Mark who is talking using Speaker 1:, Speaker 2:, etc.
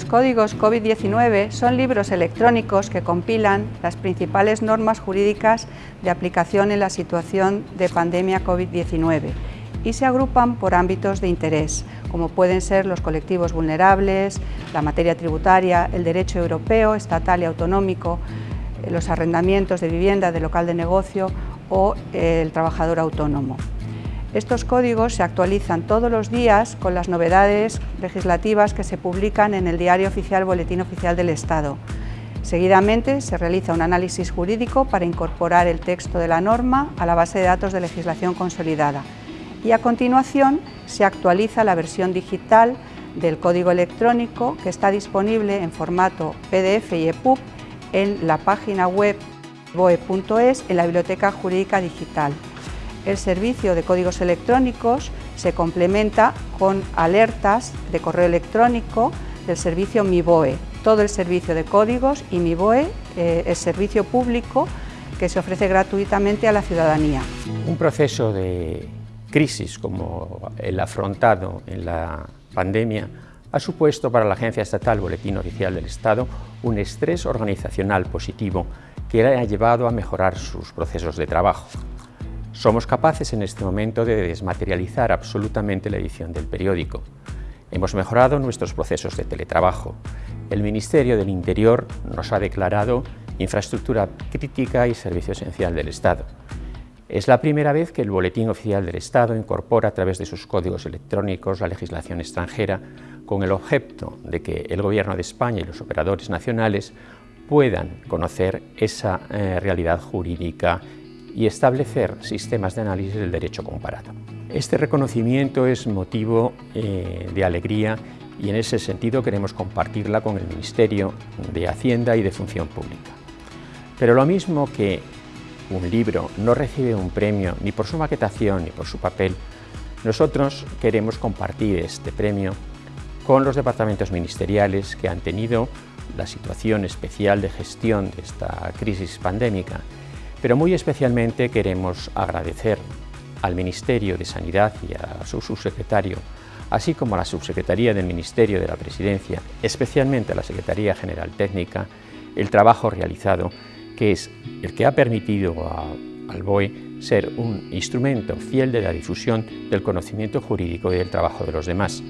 Speaker 1: códigos COVID-19 son libros electrónicos que compilan las principales normas jurídicas de aplicación en la situación de pandemia COVID-19 y se agrupan por ámbitos de interés, como pueden ser los colectivos vulnerables, la materia tributaria, el derecho europeo, estatal y autonómico, los arrendamientos de vivienda, de local de negocio o el trabajador autónomo. Estos códigos se actualizan todos los días con las novedades legislativas que se publican en el Diario Oficial Boletín Oficial del Estado. Seguidamente se realiza un análisis jurídico para incorporar el texto de la norma a la base de datos de legislación consolidada y a continuación se actualiza la versión digital del código electrónico que está disponible en formato PDF y EPUB en la página web boe.es en la Biblioteca Jurídica Digital. El servicio de códigos electrónicos se complementa con alertas de correo electrónico del servicio MiBoe. Todo el servicio de códigos y MiBoe eh, es servicio público que se ofrece gratuitamente a la ciudadanía.
Speaker 2: Un proceso de crisis como el afrontado en la pandemia ha supuesto para la Agencia Estatal Boletín Oficial del Estado un estrés organizacional positivo que le ha llevado a mejorar sus procesos de trabajo. Somos capaces en este momento de desmaterializar absolutamente la edición del periódico. Hemos mejorado nuestros procesos de teletrabajo. El Ministerio del Interior nos ha declarado infraestructura crítica y servicio esencial del Estado. Es la primera vez que el Boletín Oficial del Estado incorpora a través de sus códigos electrónicos la legislación extranjera con el objeto de que el Gobierno de España y los operadores nacionales puedan conocer esa eh, realidad jurídica y establecer sistemas de análisis del derecho comparado. Este reconocimiento es motivo eh, de alegría y en ese sentido queremos compartirla con el Ministerio de Hacienda y de Función Pública. Pero lo mismo que un libro no recibe un premio ni por su maquetación ni por su papel, nosotros queremos compartir este premio con los departamentos ministeriales que han tenido la situación especial de gestión de esta crisis pandémica pero muy especialmente queremos agradecer al Ministerio de Sanidad y a su subsecretario, así como a la subsecretaría del Ministerio de la Presidencia, especialmente a la Secretaría General Técnica, el trabajo realizado, que es el que ha permitido al BOE ser un instrumento fiel de la difusión del conocimiento jurídico y del trabajo de los demás.